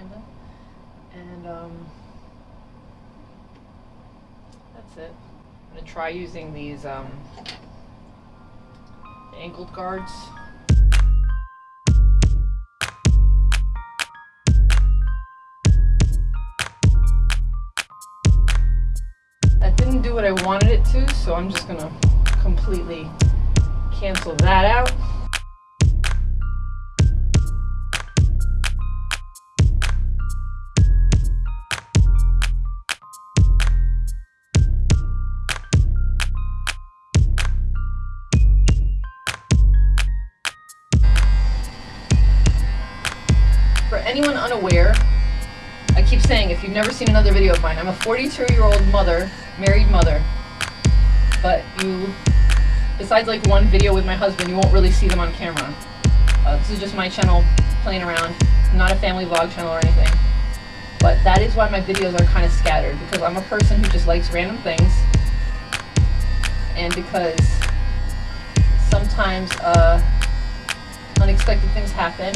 And um, that's it. I'm gonna try using these um, angled guards. That didn't do what I wanted it to, so I'm just gonna completely cancel that out. Anyone unaware, I keep saying if you've never seen another video of mine, I'm a 42 year old mother, married mother, but you, besides like one video with my husband, you won't really see them on camera. Uh, this is just my channel playing around, not a family vlog channel or anything. But that is why my videos are kind of scattered, because I'm a person who just likes random things, and because sometimes uh, unexpected things happen.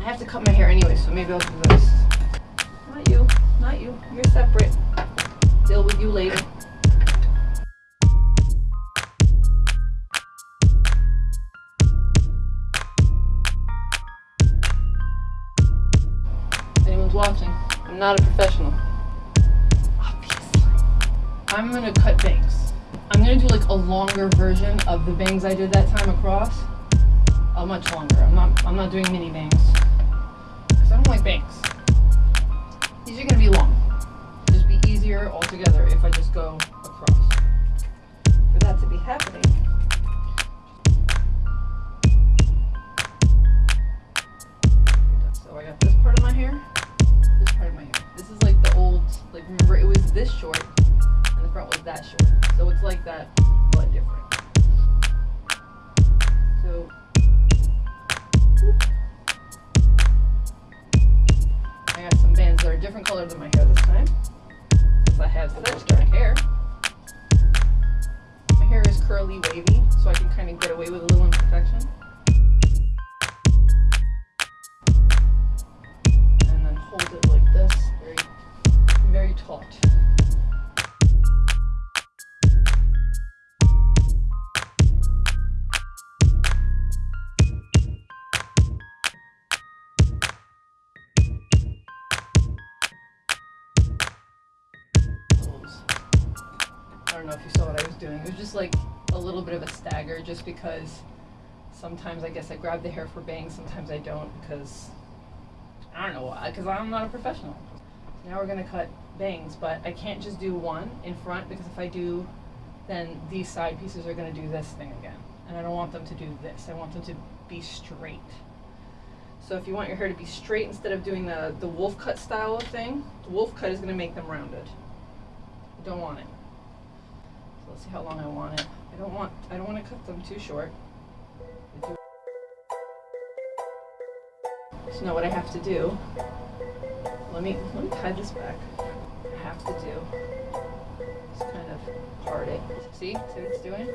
I have to cut my hair anyway, so maybe I'll do this. Not you, not you. You're separate. Deal with you later. Anyone's watching, I'm not a professional. Obviously. I'm gonna cut bangs. I'm gonna do like a longer version of the bangs I did that time across. A much longer. I'm not I'm not doing mini bangs. I don't like bangs. These are gonna be long. Just be easier altogether if I just go across. For that to be happening. So I got this part of my hair, this part of my hair. This is like the old, like remember it was this short and the front was that short. So it's like that, but different. So wavy, so I can kind of get away with a little imperfection. I don't know if you saw what I was doing. It was just like a little bit of a stagger just because sometimes I guess I grab the hair for bangs, sometimes I don't because I don't know why, because I'm not a professional. Now we're gonna cut bangs, but I can't just do one in front because if I do, then these side pieces are gonna do this thing again. And I don't want them to do this. I want them to be straight. So if you want your hair to be straight instead of doing the, the wolf cut style of thing, the wolf cut is gonna make them rounded. Don't want it. Let's see how long I want it. I don't want I don't want to cut them too short. So now what I have to do, let me let me tie this back. I have to do is kind of part it. See? See what it's doing?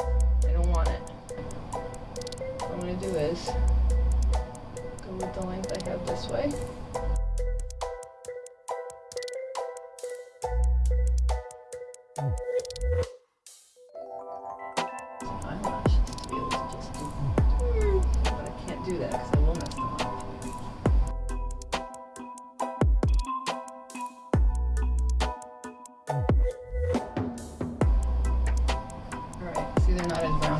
I don't want it. What I'm gonna do is go with the length I have this way.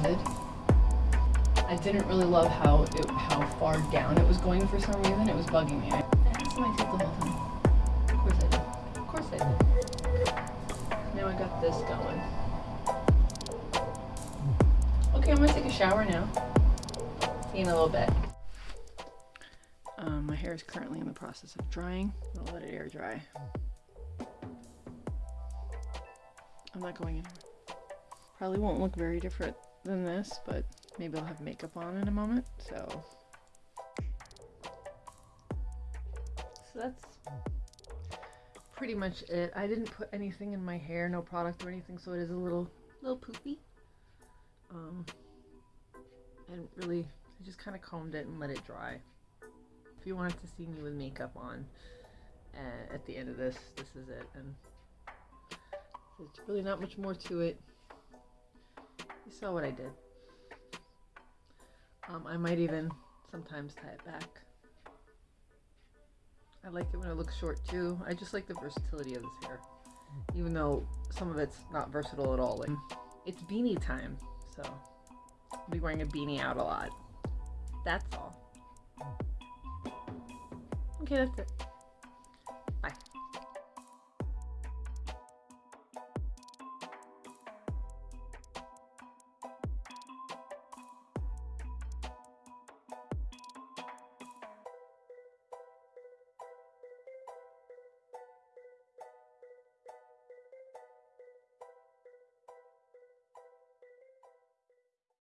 They're not as rounded. I didn't really love how it, how far down it was going for some reason. It was bugging me. I asked my teeth the whole time. Of course I did. Of course I did. Now I got this going. Okay, I'm gonna take a shower now. See you in a little bit. Um, my hair is currently in the process of drying. I'll let it air dry. I'm not going anywhere. Probably won't look very different than this, but maybe I'll have makeup on in a moment, so. So that's pretty much it. I didn't put anything in my hair, no product or anything, so it is a little, little poofy. Um, and really, I just kind of combed it and let it dry. If you wanted to see me with makeup on, uh, at the end of this, this is it. And there's really not much more to it. Saw what I did. Um, I might even sometimes tie it back. I like it when it looks short too. I just like the versatility of this hair. Even though some of it's not versatile at all. Like it's beanie time, so I'll be wearing a beanie out a lot. That's all. Okay, that's it.